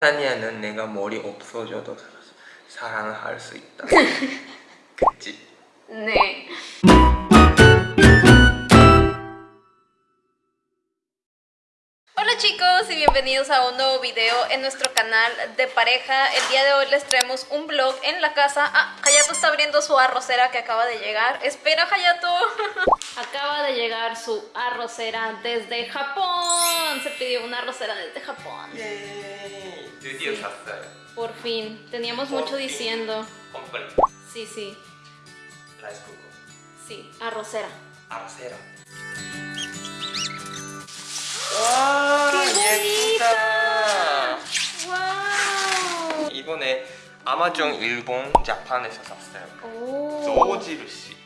타니아는 내가 머리 없어져도 사랑할 수 있다. 그치? 네. Hola chicos y bienvenidos a un nuevo video en nuestro canal de pareja. El día de hoy les traemos un vlog en la casa. Ah, Hayato está abriendo su arrocera que acaba de llegar. Espera Hayato. acaba de llegar su arrocera desde Japón. Se pidió una arrocera desde Japón. 예. 드디어 샀어요. Por fin. Teníamos mucho diciendo. Compré. Sí, sí. Rice cooker. Sí, arrocera. Arrocera. 와 ¡Qué 예쁘다. ¡Wow! 이번에 아마존 일본 Japan에서 샀어요. 오. 소지루시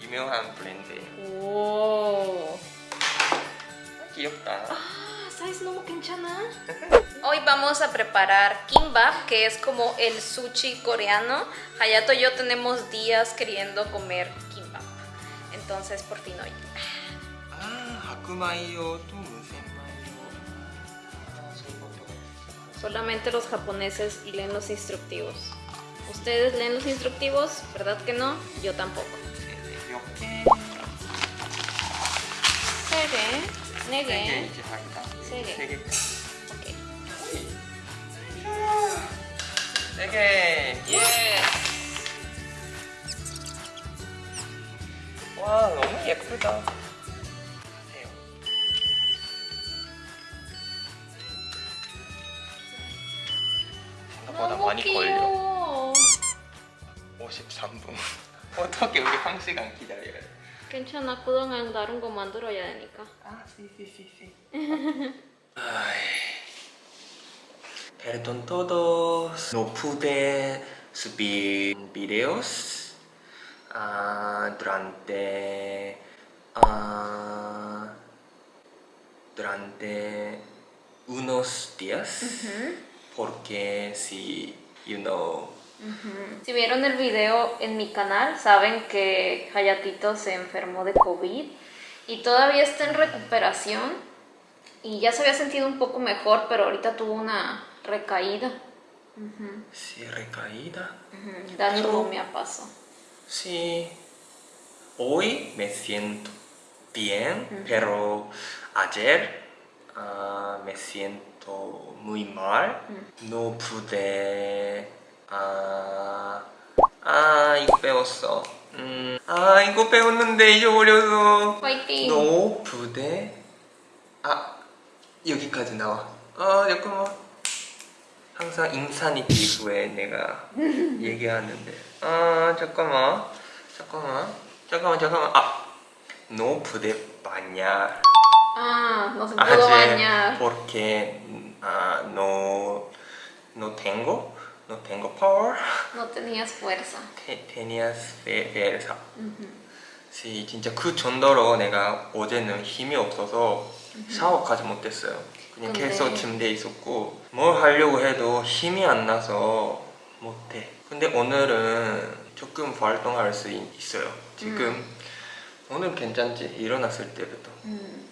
유명한 브랜드예요. 오. 귀엽다. Hoy vamos a preparar kimbap, que es como el sushi coreano. Hayato y yo tenemos días queriendo comer kimbap. Entonces, por fin hoy. Ah, Solamente los japoneses leen los instructivos. ¿Ustedes leen los instructivos? ¿Verdad que no? Yo tampoco. Nere. 세 개, 네 세개 개. 이제 하기다. 세 개. 세 개. 오케이. 세 개. 예. 와 너무 예쁘다. 생각보다 많이 걸려. 귀여워. 53분. 어떻게 우리 한 시간 기다려야 돼? 괜찮아. 그동안 다른 거 만들어야 되니까. Ah, sí, sí, sí, sí. Ay. Perdón todos. No pude subir videos ah, durante ah, durante unos días porque si you know si vieron el video en mi canal, saben que Hayatito se enfermó de COVID y todavía está en recuperación y ya se había sentido un poco mejor, pero ahorita tuvo una recaída. si recaída Ujú, Dando me pasó. Sí, hoy me siento bien, pero ayer ah, me siento muy mal. No pude. 아, 아 이거 배웠어. 음, 아 이거 배웠는데 잊어버려서. 파이팅! No pude. 아 여기까지 나와. 아 잠깐만. 항상 인사니티 후에 내가 얘기하는데 아 잠깐만 잠깐만 잠깐만 잠깐만 아 Ah, no se pudo ayer bañar. porque ah, no no tengo no tengo power. No tenías fuerza. te, tenías fuerza sí, 진짜 그 정도로 내가 어제는 힘이 없어서 샤워까지 못했어요. 그냥 근데- 계속 침대에 있었고 뭘 하려고 해도 힘이 안 나서 못해. 근데 오늘은 조금 활동할 수 있- 있어요. 지금 오늘 괜찮지? 일어났을 때부터. 음,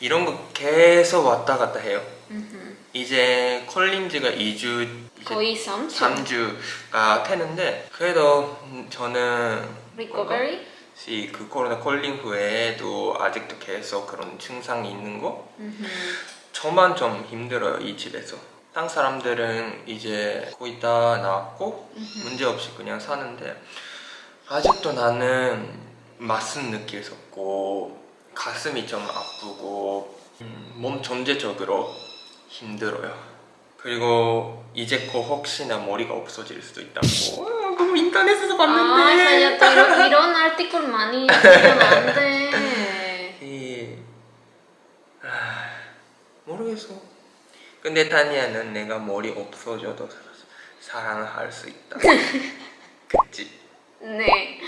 이런 거 계속 왔다 갔다 해요. Ujú. 이제 콜린지가 2주 이제 거의 3주. 3주 가 되는데 그래도 음, 저는 Recovery? 혹시 그 코로나 콜링 후에도 아직도 계속 그런 증상이 있는 거. 저만 좀 힘들어요 이 집에서 딴 사람들은 이제 거의 다 나왔고 문제없이 그냥 사는데 아직도 나는 맛은 느끼었고 가슴이 좀 아프고 음, 몸 전체적으로 힘들어요 그리고 이제 곧 혹시나 머리가 없어질 수도 있다고 어, 그거 인터넷에서 아, 봤는데 Hayato, 이런, 이런 아티클 많이 쓰면 안 돼. 이... 아, 모르겠어. 근데 타니아는 내가 머리 없어져도 사랑할 수 있다. 그치? 네.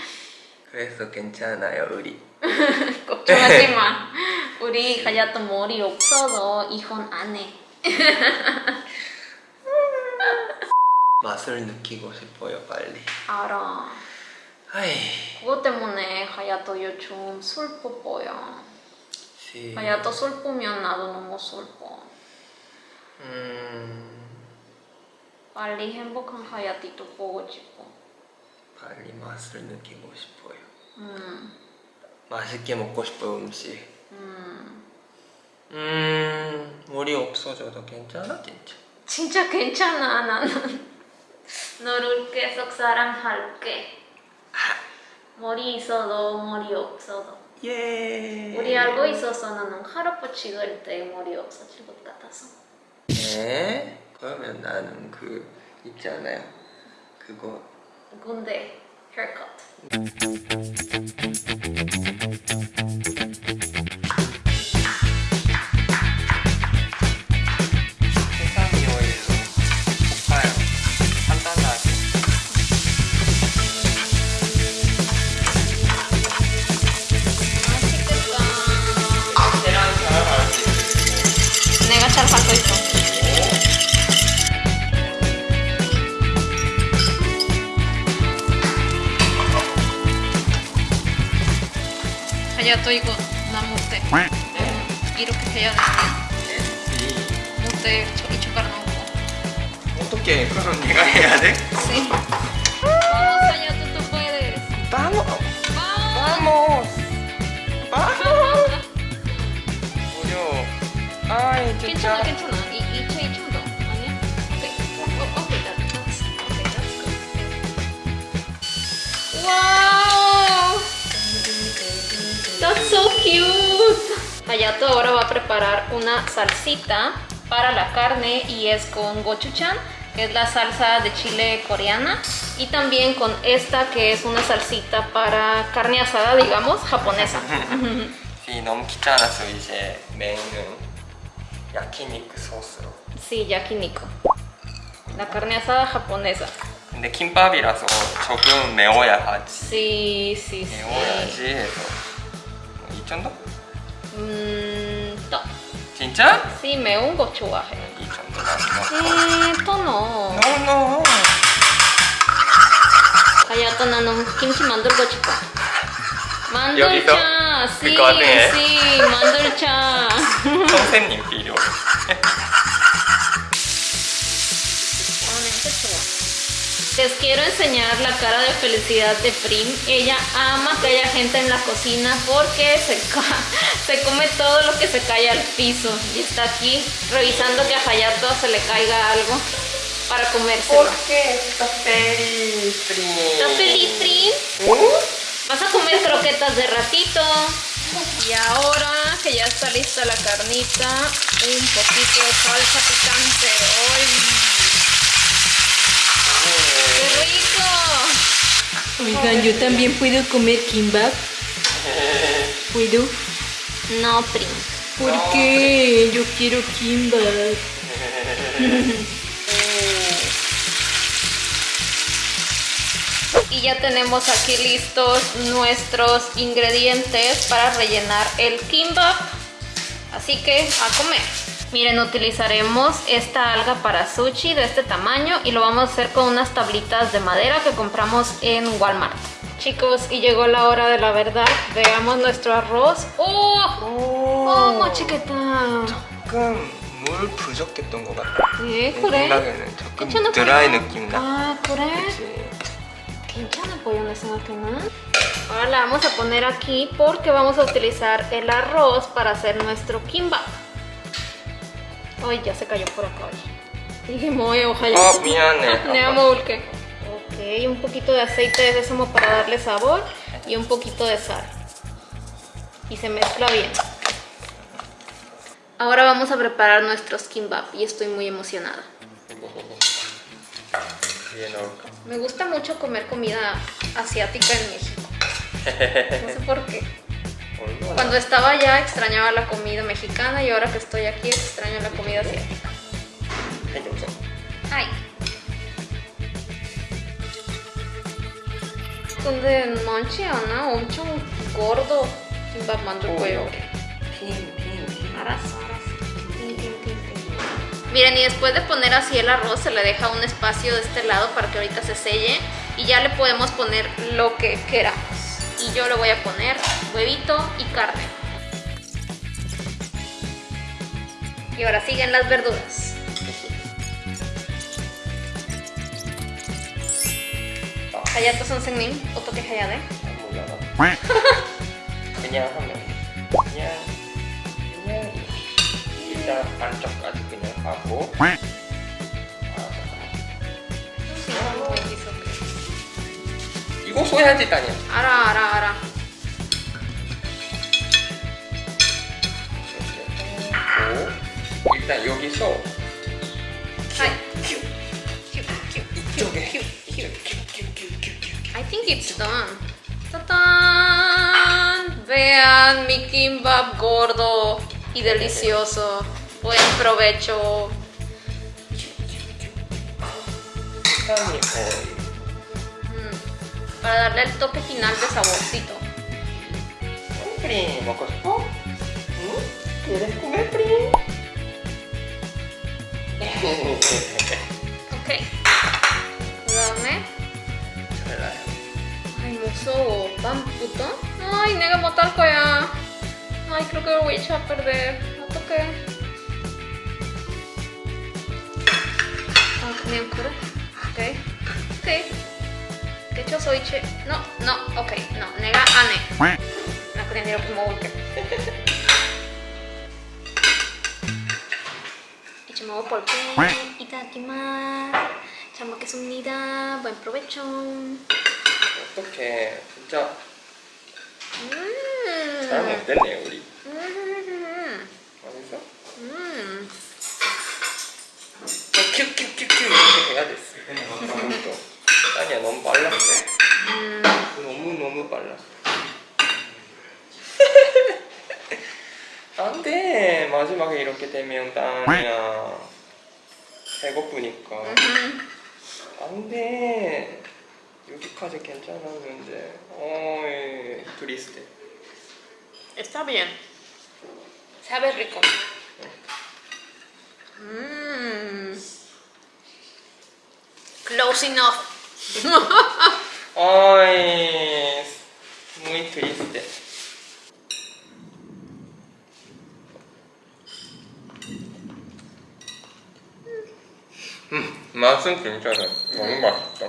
그래서 괜찮아요, 우리. 걱정하지 마. 우리 하야토 머리 없어도 이혼 안 해. 맛을 느끼고 싶어요, 빨리. 알아. 아이, 그것 때문에 하야토 요즘 슬퍼 보여. 시... 하야토 슬프면 나도 너무 슬퍼. 음... 빨리 행복한 하야티도 보고 싶어. 빨리 맛을 느끼고 싶어요. 음, 맛있게 먹고 싶어요 음식. 음. 음 물이 없어져도 괜찮아 진짜. 진짜 괜찮아 나는. 너를 계속 사랑할게. 머리 있어도 머리 없어도. 예. 우리 알고 있어서 나는 할아버지 찍을 때 머리 없어질 것 같아서. 네. 그러면 나는 그 있잖아요. 그거 군대. 세상 이렇게 돼. 못해. 저 이쪽가락 넣고. 어떻게 그럼 네가 해야 돼? Sí. Vamos, allá tú, puedes. Vamos. Vamos. Vamos. 어려워. 아이 괜찮아, 진짜. 괜찮아. 이, 이 차이 좀 더. 아니야? 오케이. 어, 오케이, that, that's, okay, that's good. Wow. That's so cute. Hayato ahora va a preparar una salsita para la carne y es con gochujang, que es la salsa de chile coreana, y también con esta que es una salsita para carne asada, digamos, japonesa. 이 너무 귀찮아서 이제 메인은 야키니크 소스로. Sí, yakiniku. La carne asada japonesa. 근데 김밥이라서 조금 매워야 하지. Sí, sí, sí. 매워야지 해서 이 정도? Mm, to. 진짜? Sí, 매운 거 좋아해. 이 정도만 넣고. Sí, to no. No no. Hayato 나는 김치 만들고 싶어. 만들자. 그거 해? sí, 만들자. 선생님 필요. Les quiero enseñar la cara de felicidad de Prim. Ella ama que haya gente en la cocina porque se, se come todo lo que se cae al piso. Y está aquí revisando que a Hayato se le caiga algo para comérselo. qué está feliz, ¿Estás feliz, Prim? Vas a comer croquetas de ratito. Y ahora que ya está lista la carnita, un poquito de salsa picante. ¡Ay! ¡Qué rico! Oigan, yo también puedo comer kimbap. ¿Puedo? No, Prim. ¿Por qué? Yo quiero kimbap. Y ya tenemos aquí listos nuestros ingredientes para rellenar el kimbap. Así que a comer. Miren, utilizaremos esta alga para sushi de este tamaño y lo vamos a hacer con unas tablitas de madera que compramos en Walmart. Chicos, y llegó la hora de la verdad. Veamos nuestro arroz. ¡Oh! ¡Oh, 모치겠다! 조금 물 부족했던 것 같아. 네, 내 그래. 생각에는 조금 괜찮아 드라이 보여. 느낌 나. 아, 그래? 그치? 괜찮아 보여 내 생각에는. Ahora la vamos a poner aquí porque vamos a utilizar el arroz para hacer nuestro kimbap. Ay, ya se cayó por acá. Dije, moe, ojalá. Oh, bien. Ok, un poquito de aceite de sésamo para darle sabor y un poquito de sal. Y se mezcla bien. Ahora vamos a preparar nuestros kimbap y estoy muy emocionada. Bien, Me gusta mucho comer comida asiática en México. No sé por qué. 얼마나? Cuando estaba allá extrañaba la comida mexicana y ahora que estoy aquí extraño la comida asiática. 해줘서. Ay. 근데 많지 않아? 엄청 gordo 김밥 만들 거예요. 핑핑핑. 알았어, 알았어. Miren, y después de poner así el arroz, se le deja un espacio de este lado para que ahorita se selle. Y ya le podemos poner lo que queramos. y yo le voy a poner huevito y carne. Y ahora siguen las verduras. Hayato Sonsenmin, otro que Hayade. Kenyang, 이거 써야지 다냐. 알아 알아 알아. 이렇게 하고 일단 여기서 하이. 이쪽에 I think it's done. ¡Tatán! Vean mi kimbap gordo y delicioso. Buen provecho. para darle el toque final de saborcito. Primo, ¿Mm? ¿Quieres comer, primo? ok. Dame. Ay, mozo, pan puto. Ay, nega motalco ya. Ay, creo que lo voy a echar a perder. No toqué. Ah, me acuerdo. Ok. Ok 오케이. 오케이. De hecho soy che. No, no, ok. No, 내가 안 해. 나 그냥 이렇게 먹을게. 이제 먹어볼게. 이따기만. 잘 먹겠습니다. Buen provecho. 어떡해. 진짜 음. 잘 먹겠네, 우리. 음. 맛있어? 음. 큐큐큐큐 이렇게 해야 됐어. 또. 아니야, 너무 빨랐어. 음. 너무 너무 빨랐어. 안 돼. 마지막에 이렇게 되면 땅이야. 배고프니까. 음. 안 돼. 여기까지 괜찮았는데. 어이, triste. Está bien. Sabe rico. Mmm. Close enough. Ay, muy triste. 음, 맛은 괜찮아. 너무 맛있다.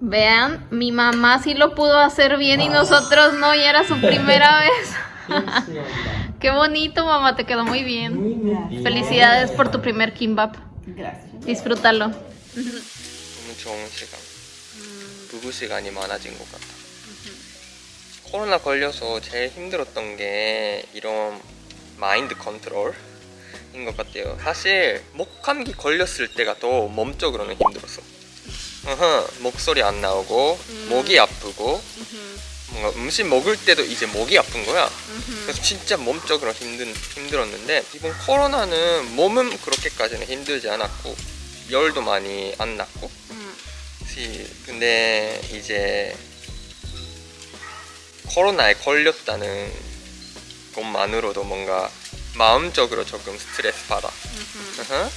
Vean, mi mamá sí lo pudo hacer bien y nosotros no, y era su primera vez. Qué bonito, mamá, te quedó muy bien. Felicidades por tu primer kimbap. Gracias. Disfrútalo. 너무 좋은 시간. 부부 시간이 많아진 것 같아. 코로나 걸려서 제일 힘들었던 게 이런 마인드 컨트롤 인 것 같아요. 사실 목 감기 걸렸을 때가 더 몸적으로는 힘들었어. 목소리 안 나오고 목이 아프고 뭔가 음식 먹을 때도 이제 목이 아픈 거야. 그래서 진짜 몸적으로 힘든 힘들었는데 이번 코로나는 몸은 그렇게까지는 힘들지 않았고 열도 많이 안 났고 시- 근데 이제 코로나에 걸렸다는 것만으로도 뭔가 마음적으로 조금 스트레스 받아. 으흠.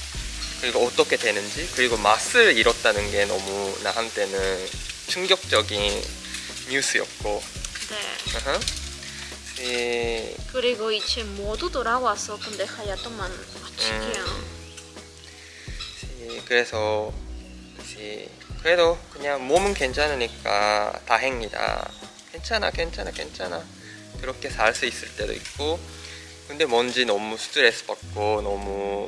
그리고 어떻게 되는지 그리고 맛을 잃었다는 게 너무 나한테는 충격적인 뉴스였고. 네. 으흠. 시- 그리고 이제 모두 돌아왔어. 근데 하야토만 아직이야. 시- 그래서 시- 그래도 그냥 몸은 괜찮으니까 다행이다. 괜찮아, 괜찮아, 괜찮아. 그렇게 살 수 있을 때도 있고, 근데 뭔지 너무 스트레스 받고 너무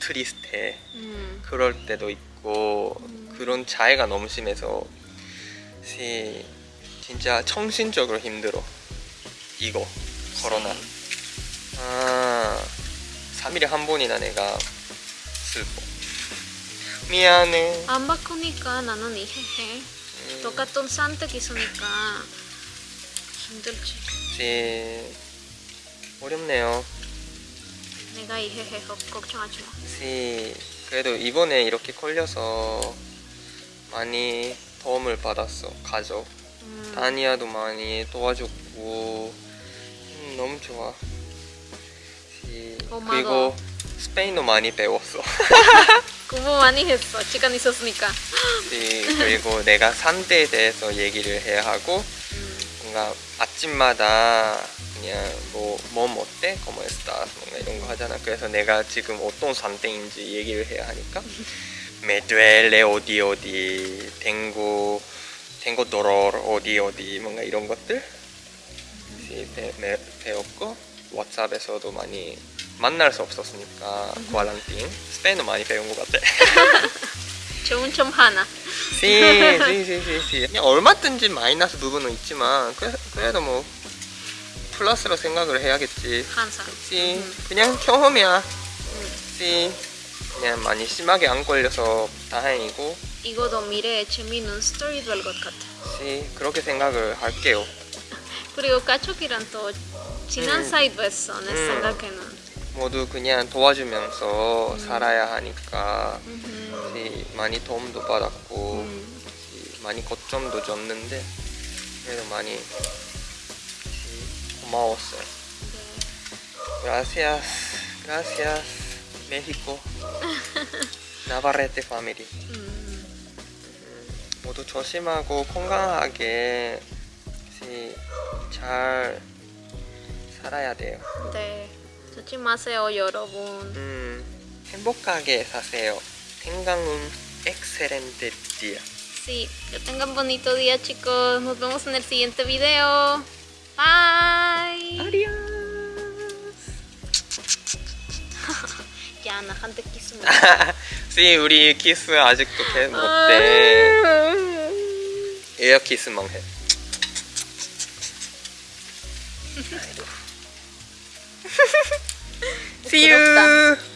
트리스트해. 음. 그럴 때도 있고 그런 차이가 너무 심해서 시- 진짜 정신적으로 힘들어. 이거 코로나. 아, 3일에 한 번이나 내가 슬퍼. 미안해. 안 바꾸니까 나는 이해해. 똑같은 선택 있으니까 힘들지. 시 어렵네요. 내가 이해해. 걱- 걱정하지 마. 시 그래도 이번에 이렇게 걸려서 많이 도움을 받았어 가족. 음. 다니아도 많이 도와줬고 음, 너무 좋아. 시- 고마워. 그리고 스페인어 많이 배웠어. 공부 많이 했어. 시간 있었으니까. 시- 그리고 내가 산대에 대해서 얘기를 해야 하고 뭔가 아침마다 그냥 뭐몸 어때? estás? 뭔가 이런 거 하잖아. 그래서 내가 지금 어떤 산대인지 얘기를 해야 하니까 duele 어디 어디 tengo dolor 어디 어디 뭔가 이런 것들? 시 배, 매- 배웠고 왓츠앱에서도 많이 만날 수 없었으니까 과란팅 스페인어 많이 배운 것 같아. 좋은 점 하나. 시, 시, 시, 시, 시. 그냥 얼마든지 마이너스 부분은 있지만 그래, 그래도 뭐 플러스로 생각을 해야겠지. 항상. 시, 그냥 경험이야. 시, 그냥 많이 심하게 안 걸려서 다행이고 이거도 미래에 재미있는 스토리 될 것 같아. 시, 그렇게 생각을 할게요 그리고 가족이랑 또 지난 음. 사이도 했어. 내 음. 생각에는. 모두 그냥 도와주면서 살아야 하니까 음. 시, 많이 도움도 받았고 음. 시, 많이 거점도 줬는데 그래도 많이 시, 고마웠어요 네. Gracias, gracias, México. 나바레테 파밀리. 음. 모두 조심하고 건강하게 시- 잘 살아야 돼요. 네. 마세요, 여러분. 음, 행복하게 사세요. tengan excelente día. Sí, que tengan bonito día, chicos. Nos vemos en el siguiente video. Bye. Adiós. 야, 나한테 키스 못. 시 우리 키스 아직도 개 못 돼. 에어 키스만 해. See you.